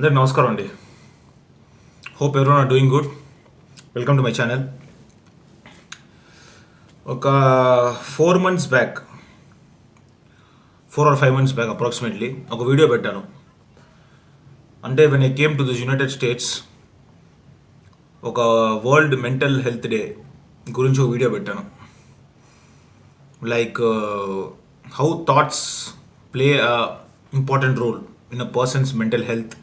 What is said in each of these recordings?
అందరికి నమస్కారం అండి. హోప్ ఎవరు are doing good welcome to my channel ఒక four months back four or five months back approximately ఒక వీడియో పెట్టాను. అంటే when I came to this United States ఒక వరల్డ్ మెంటల్ హెల్త్ డే గురించి ఒక వీడియో పెట్టాను. Like how thoughts play important role in a person's mental health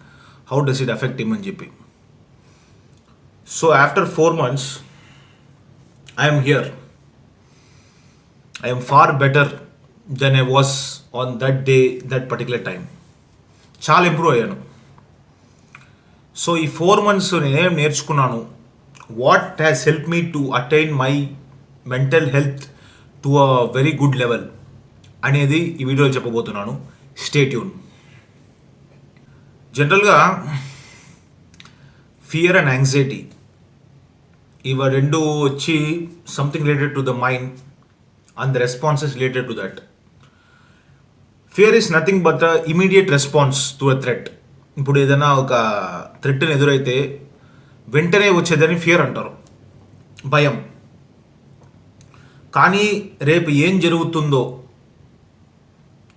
how does it affect him అని చెప్పి so after four months I'm here I'm far better than I was on that day that particular time చాలా improve అయ్యాను. So ఈ four months నేనేం నేర్చుకున్నాను? What has help me to attain my mental health to a very good level అనేది ఈ వీడియోలో చెప్పబోతున్నాను. Stay tune జనరల్గా ఫియర్ అండ్ యాంగ్జైటీ ఇవి రెండు వచ్చి something related to the mind and the responses related to that fear is nothing but the immediate response to a threat ఇప్పుడు ఏదైనా ఒక థ్రెట్ని ఎదురైతే వెంటనే వచ్చేదని ఫియర్ అంటారు. భయం. కానీ రేపు ఏం జరుగుతుందో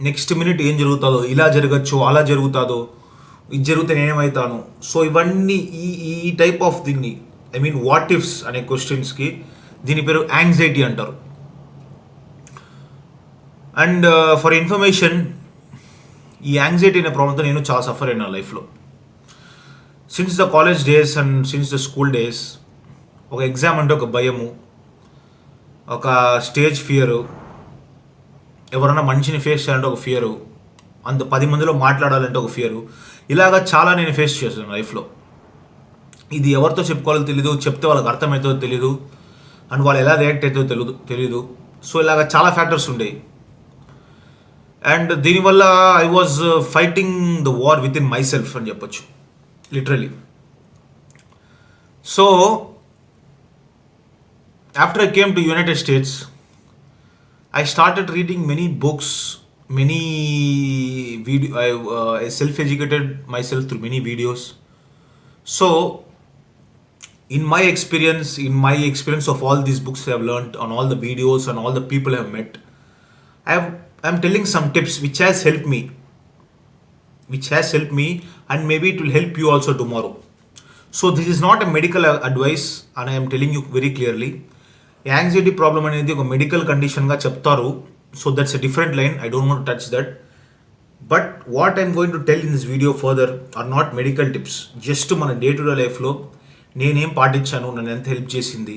నెక్స్ట్ మినిట్ ఏం జరుగుతుందో ఇలా జరగచ్చు అలా జరుగుతుందో ఇది జరిగితే నేనేమవుతాను సో ఇవన్నీ ఈ ఈ టైప్ ఆఫ్ దీన్ని ఐ మీన్ వాట్ ఇఫ్స్ అనే క్వశ్చన్స్కి దీని పేరు యాంగ్జైటీ అంటారు. అండ్ uh, ఫర్ ఇన్ఫర్మేషన్ ఈ యాంగ్జైటీ అనే ప్రాబ్లంతో నేను చాలా సఫర్ అయినా లైఫ్లో since the college days and since the school days ఒక ఎగ్జామ్ అంటే ఒక భయము ఒక స్టేజ్ ఫియరు ఎవరైనా మనిషిని ఫేస్ చేయాలంటే ఒక ఫియరు అంత పది మందిలో మాట్లాడాలంటే ఒక ఫియరు ఇలాగ చాలా నేను ఫేస్ చేశాను లైఫ్లో ఇది ఎవరితో చెప్పుకోవాలో తెలియదు చెప్తే వాళ్ళకి అర్థమవుతుందో తెలియదు అండ్ వాళ్ళు ఎలా రియాక్ట్ అవుతుందో తెలియదు తెలియదు సో ఇలాగ చాలా ఫ్యాక్టర్స్ ఉండేవి అండ్ దీనివల్ల I was fighting the war with in my self అని చెప్పొచ్చు. Literally so after I came to United States I started reading many books many video. I, uh, I self-educated myself through many videos. So, in my experience, in my experience of all these books I have learned, on all the videos, and all the people I have met, I have I'm telling some tips which has helped me, which has helped me, and maybe it will help you also tomorrow. So this is not a medical uh, advice, and I am telling you very clearly. Anxiety problem అనేది ఒక medical కండిషన్గా చెప్తారు So that's a different line I don't want touch that but what I'm going to tell in this video further are not medical tips just మన day to day లైఫ్లో నేనేం పాటించాను నన్ను ఎంత help చేసింది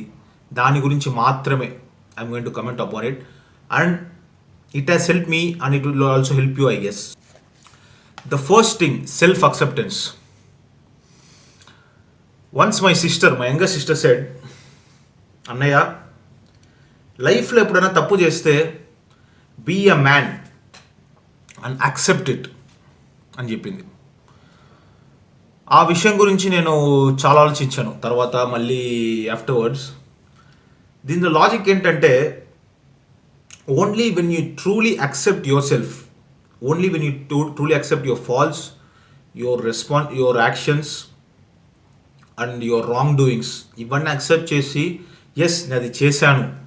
దాని గురించి మాత్రమే I'm going to comment upon it and it has help me and it will also help you I guess the first thing self acceptance once my sister my younger sister said అన్నయ్య లైఫ్లో ఎప్పుడైనా తప్పు చేస్తే be a man and accept it అని చెప్పింది. ఆ విషయం గురించి నేను చాలా ఆలోచించాను. తర్వాత మళ్ళీ ఆఫ్టర్వర్డ్స్ దీనిలో లాజిక్ ఏంటంటే only when you truly accept yourself only when you too truly accept your falls your response your actions and your wrongdoings ఇవన్నీ యాక్సెప్ట్ చేసి ఎస్ నేను అది చేశాను.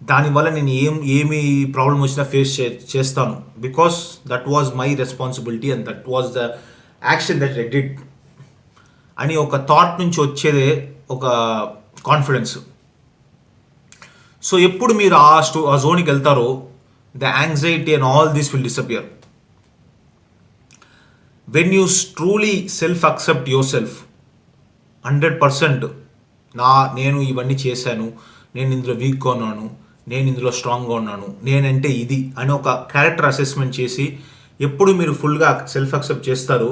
దానివల్ల నేను ఏం ఏమి ప్రాబ్లం వచ్చినా ఫేస్ చే చేస్తాను. Because that was my responsibility and that was the action that I did అని ఒక థాట్ నుంచి వచ్చేదే ఒక కాన్ఫిడెన్స్ సో ఎప్పుడు మీరు ఆ స్టో ఆ జోన్కి వెళ్తారో the anxiety and all this will disappear when you truly self accept your self hundred percent నా నేను ఇవన్నీ చేశాను నేను ఇందులో వీక్గా ఉన్నాను నేను ఇందులో స్ట్రాంగ్గా ఉన్నాను నేనంటే ఇది అని ఒక క్యారెక్టర్ అసెస్మెంట్ చేసి ఎప్పుడు మీరు ఫుల్గా సెల్ఫ్ అక్సెప్ట్ చేస్తారు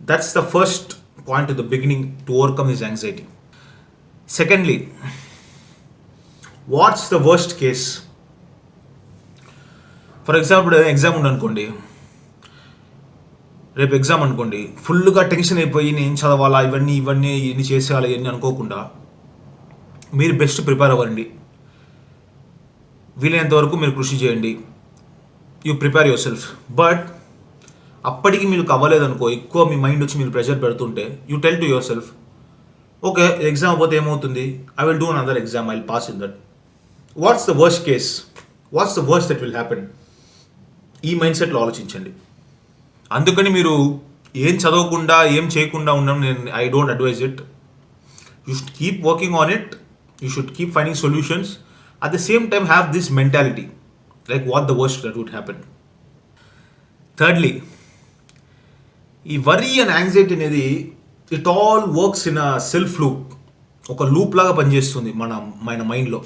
that's the first point the beginning to overcome is anxiety secondly what's the worst case for example exam ఉండనుకోండి రేపు ఎగ్జామ్ అనుకోండి ఫుల్గా టెన్షన్ అయిపోయి నేను చదవాలా ఇవన్నీ ఇవన్నీ ఎన్ని చేసేయాలి ఇవన్నీ అనుకోకుండా మీరు బెస్ట్ ప్రిపేర్ అవ్వండి. వీలైనంత వరకు మీరు కృషి చేయండి. You prepare your self but అప్పటికి మీకు అవ్వలేదనుకో ఎక్కువ మీ మైండ్ వచ్చి మీరు ప్రెషర్ పెడుతుంటే you tell to your self okay exam పోతే ఏమవుతుంది? I will do another exam I pass in that what's the worst case what's the worst that will happen ఈ mind సెట్లో ఆలోచించండి. అందుకని మీరు ఏం చదవకుండా ఏం చేయకుండా ఉండడం నేను I don't advise it you should keep working on it you should keep finding solutions at the same time have this mentality like what the worst that would happen thirdly ఈ వరీ అండ్ యాంగ్జైటీ అనేది it all works in a self loop ఒక loop లాగా పనిచేస్తుంది మన మన మైండ్లో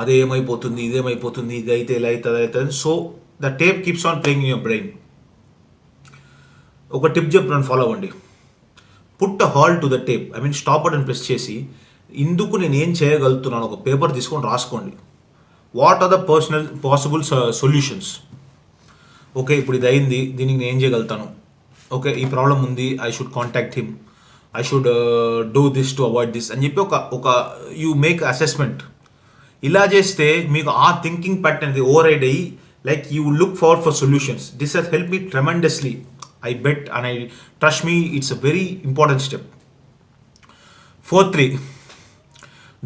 అదేమైపోతుంది ఇదేమైపోతుంది ఇది అయితే ఇలా అవుతుంది అవుతుంది. So the tape keeps on playing in your brain ఒక టిప్ చెప్తున్నాను ఫాలో అవ్వండి. Put a hole to the tape I mean stop button press చేసి ఇందుకు నేను ఏం చేయగలుగుతున్నాను? ఒక పేపర్ తీసుకొని రాసుకోండి. What are the personal possible solutions okay ఇప్పుడు ఇది అయింది. దీనికి నేను ఏం చేయగలుగుతాను? ఓకే ఈ ప్రాబ్లం ఉంది. I should contact him I should do this to avoid this అని చెప్పి ఒక ఒక యూ మేక్ అసెస్మెంట్ ఇలా చేస్తే మీకు ఆ థింకింగ్ ప్యాటర్న్ అనేది ఓవర్ రైడ్ అయ్యి like you look far for solutions this has help me tremendously I bet and I trust me it's a very important step four three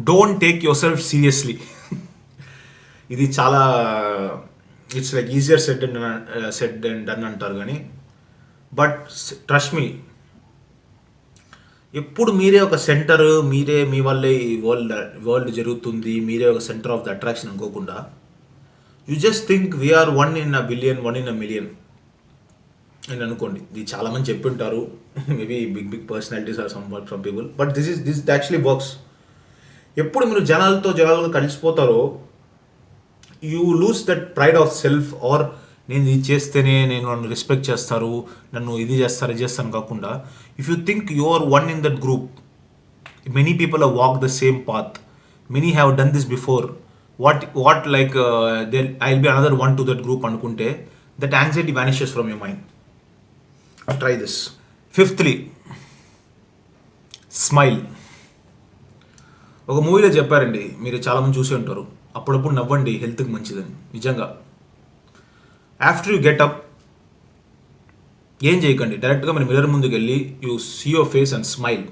don't take your self seriously ఇది చాలా it's like easier set and set and done అంటారు కానీ but trust me ఎప్పుడు మీరే ఒక centre మీరే మీ వల్లే ఈ వరల్డ్ వరల్డ్ జరుగుతుంది మీరే ఒక సెంటర్ ఆఫ్ ద అట్రాక్షన్ అనుకోకుండా you just think we're one in a billion one in a million అని అనుకోండి. ఇది చాలామంది చెప్పింటారు. Maybe big big personalities or some some people but this is this actually works ఎప్పుడు మీరు జనాలతో జనాలతో కలిసిపోతారో you lose that pride of self or నేను ఇది చేస్తేనే నేను నన్ను రెస్పెక్ట్ చేస్తారు నన్ను ఇది చేస్తారు ఇది చేస్తాను కాకుండా if you think you are one in that group many people are walk the same path many have done this before what what like they I will be another one to that group అనుకుంటే that anxiety vanishes from your mind try this fifthly smile ఒక మూవీలో చెప్పారండి మీరు చాలామంది చూసి ఉంటారు. అప్పుడప్పుడు నవ్వండి హెల్త్కి మంచిదని. నిజంగా. ఆఫ్టర్ యూ గెట్ అప్ ఏం చేయకండి. డైరెక్ట్గా మీరు మిర్రర్ ముందుకు వెళ్ళి you see your face and smile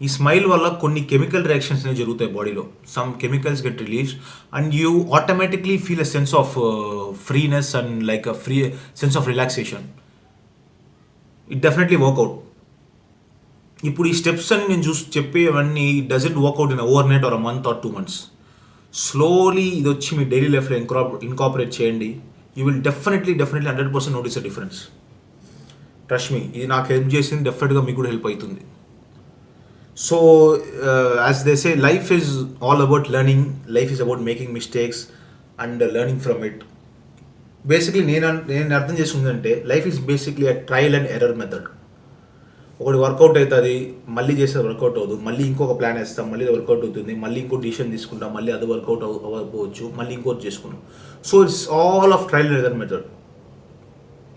ఈ స్మైల్ వల్ల కొన్ని కెమికల్ రియాక్షన్స్ అనేవి జరుగుతాయి బాడీలో some chemicals get release and you automatically feel a sense of freeness and like a free sense of relaxation it definitely work out ఇప్పుడు ఈ steps అని నేను చూసి చెప్పేవన్నీ doesn't work out in over night or month or two months slowly ఇది వచ్చి మీ daily లైఫ్లో ఇన్క్రా ఇన్కాపరేట్ చేయండి. You will definitely definitely hundred percent notice a difference trust me ఇది నాకు హెల్ప్ చేసింది డెఫినెట్గా మీకు కూడా హెల్ప్ అవుతుంది. So as they say life is all about learning life is about making mistakes and learning from it basically నేను నేను అర్థం చేసుకుందంటే life is basically a trial and error method ఒకటి వర్కౌట్ అవుతుంది మళ్ళీ చేస్తే వర్కౌట్ అవ్వదు. మళ్ళీ ఇంకొక ప్లాన్ వేస్తాం మళ్ళీ వర్కౌట్ అవుతుంది మళ్ళీ ఇంకో డిసిషన్ తీసుకుంటాం మళ్ళీ అది వర్కౌట్ అవ్వకపోవచ్చు మళ్ళీ ఇంకోటి చేసుకున్నాం so it's all of trial and error method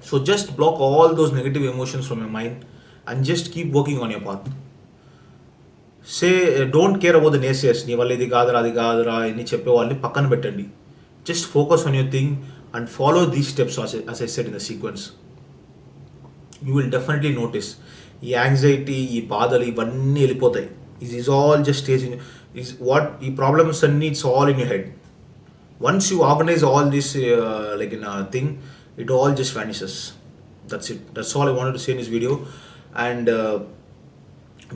so just block all those negative emotions from your mind and just keep working on your path say don't care about the naysayers నీ వల్ల ఇది కాదురా అది కాదురా అని చెప్పే వాళ్ళని పక్కన పెట్టండి. Just focus on your thing and follow these steps as I set in the sequence you will definitely notice ఈ యాంగ్జైటీ ఈ బాధలు ఇవన్నీ వెళ్ళిపోతాయి is is all just stage in is what ఈ ప్రాబ్లమ్స్ అన్నీ it's all in you head once you organize all this like in thing it all just vanishes that's it that's all I wanted to say in this video and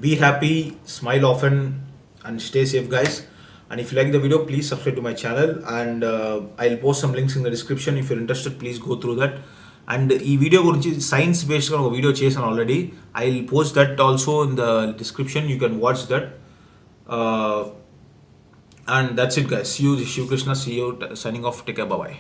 be happy smile often and stay safe guys and if you like the video please subscribe to my channel and uh, i'll post some links in the description if you're interested please go through that And ఈ video గురించి science బేస్డ్గా ఒక video చేశాను already I will post that also in the description you can watch that and that's it guys you Shivakrishna see you signing off take bye